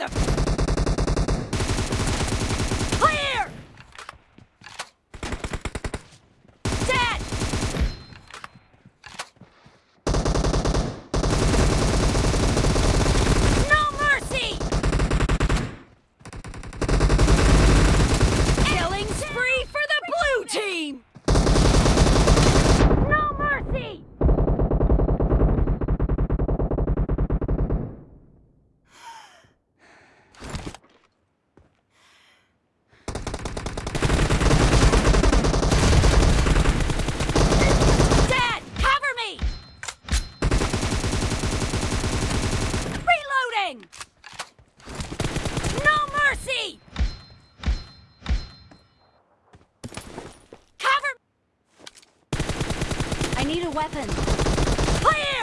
mother... need a weapon. Fire!